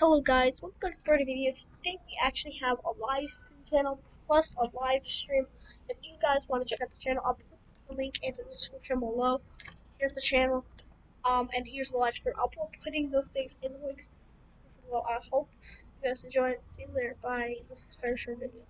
Hello guys, welcome to another video. Today we actually have a live channel plus a live stream. If you guys want to check out the channel, I'll put the link in the description below. Here's the channel, um, and here's the live stream. I'll be putting those things in the links below. I hope you guys enjoy it. See you later. Bye. This is a very short video.